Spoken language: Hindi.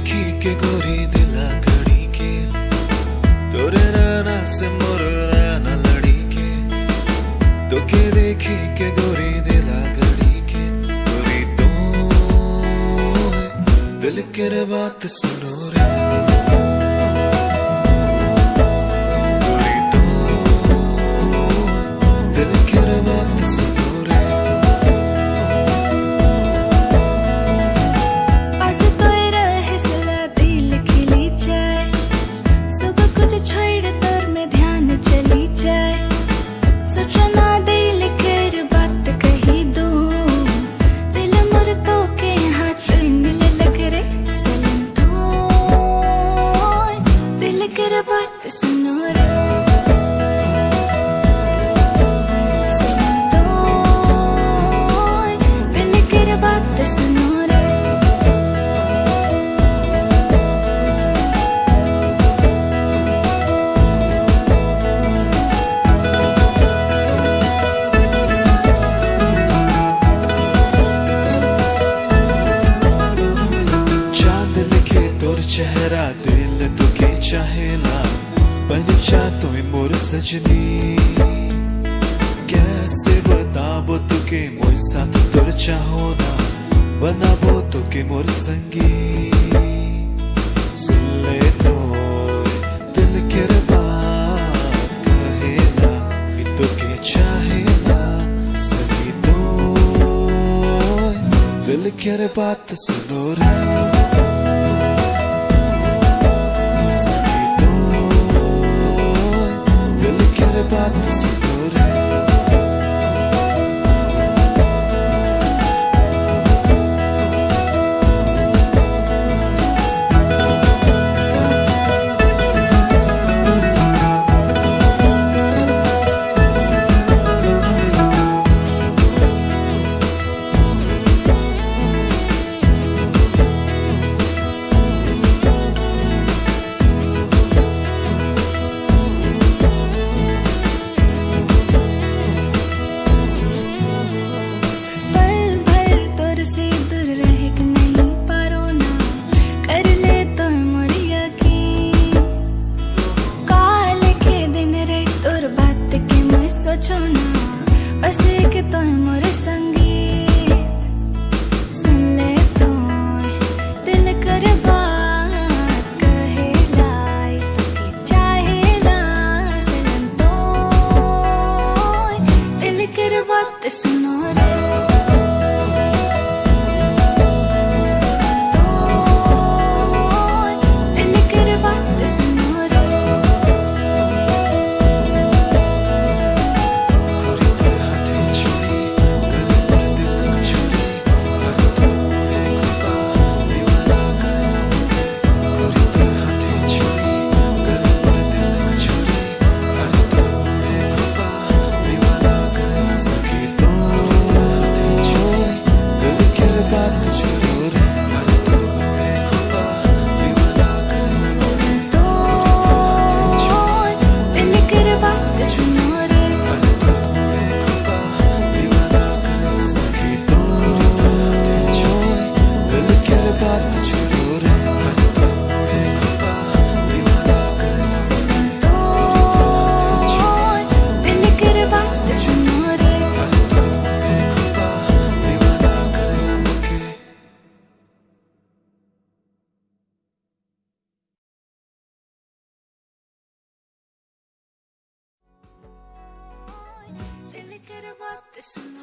देखी के गोरी दिला के। से मोर लड़ी के। तो के देखी के गोरी दिला के। गोरी तो दिल के रे बात सुनो रे। Kira ba't kasunod? चहेला पंचा तुम्हें मोर सजनी। कैसे बताबो तुके मोर साथ तुर चाहो ना बनाबो तुके मोर संगी। तो दिल के बात तुके तो दिल के बात सुनो रही Listen